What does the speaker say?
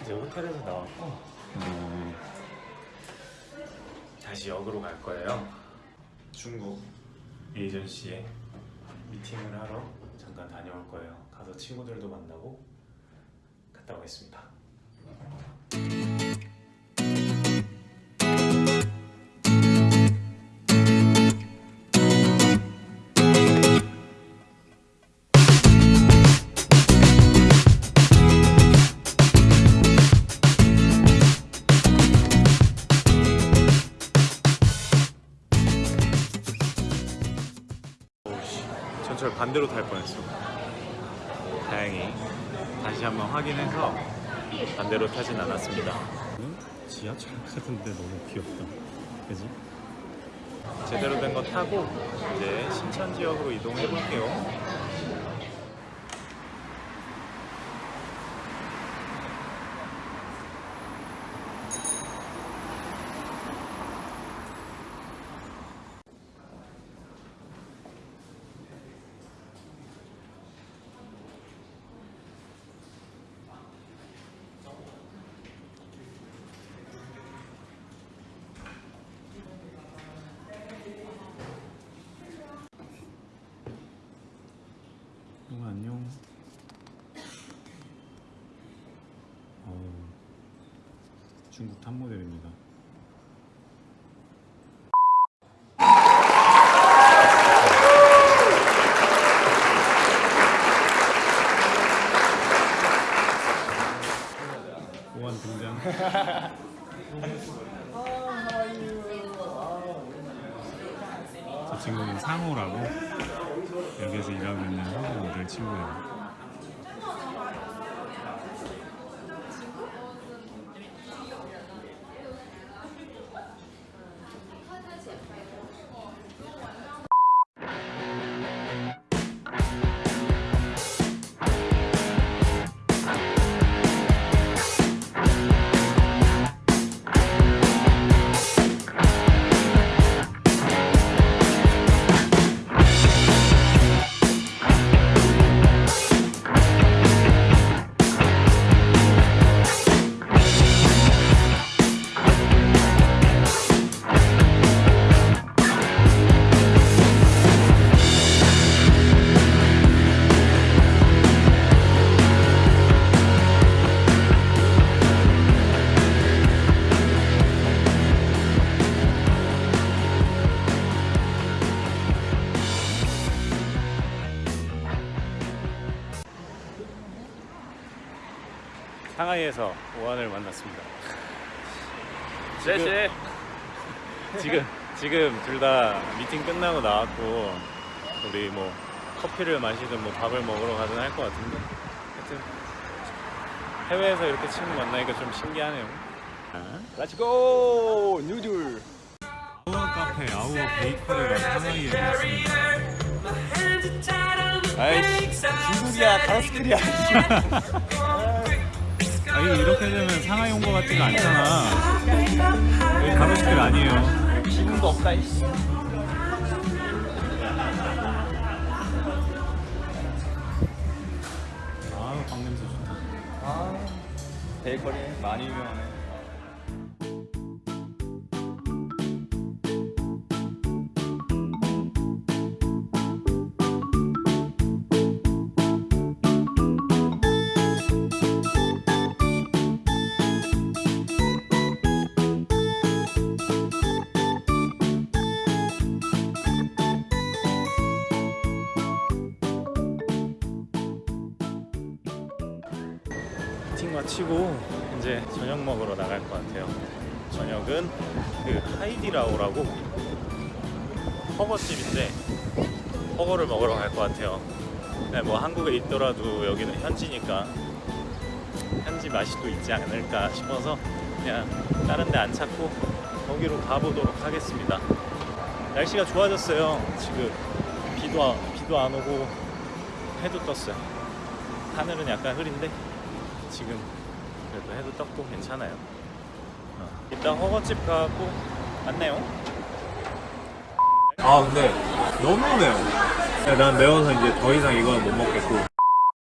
이제 호텔에서 나왔고 음, 다시 역으로 갈 거예요. 중국 에이전시에 미팅을 하러 잠깐 다녀올 거예요. 가서 친구들도 만나고 갔다 오겠습니다. 전철 반대로 탈 뻔했어. 다행히 다시 한번 확인해서 반대로 타진 않았습니다. 지하철 같은데 너무 귀엽다. 그지? 제대로 된 거 타고 이제 신천 지역으로 이동해 볼게요. 응, 안녕. 어우, 중국 탑 모델입니다. 오한 등장. 저 친구는 상호라고 여기서 일하고 있는 한국 모델 친구예요. 상하이에서 오한을 만났습니다. 谢谢 지금 지금 둘 다 미팅 끝나고 나왔고 우리 뭐 커피를 마시든 뭐 밥을 먹으러 가든 할 것 같은데 하여튼 해외에서 이렇게 친구 만나니까 좀 신기하네요. Let's go noodle our 카페 Our Bakery가 상하이에 있습니다. 아이씨 중국이야 가로수길이야 아니 이렇게 되면 상하이 온것 같지가 않잖아. 여기 가로수길 아니에요. 기분도 없다 이씨 아우 빵 냄새 좋다. 아 베이커리 많이 유명하네 미팅 마치고 이제 저녁 먹으러 나갈 것 같아요. 저녁은 그 하이디라오라고 허거집인데 허거를 먹으러 갈 것 같아요. 네, 뭐 한국에 있더라도 여기는 현지니까 현지 맛이 또 있지 않을까 싶어서 그냥 다른 데 안 찾고 거기로 가보도록 하겠습니다. 날씨가 좋아졌어요. 지금 비도 안- 비도 안 오고 해도 떴어요. 하늘은 약간 흐린데 지금 그래도 해도 떴고 괜찮아요. 어. 일단 허거집 가고 만나요. 아 근데 너무 매워 야, 난 매워서 이제 더 이상 이건 못 먹겠고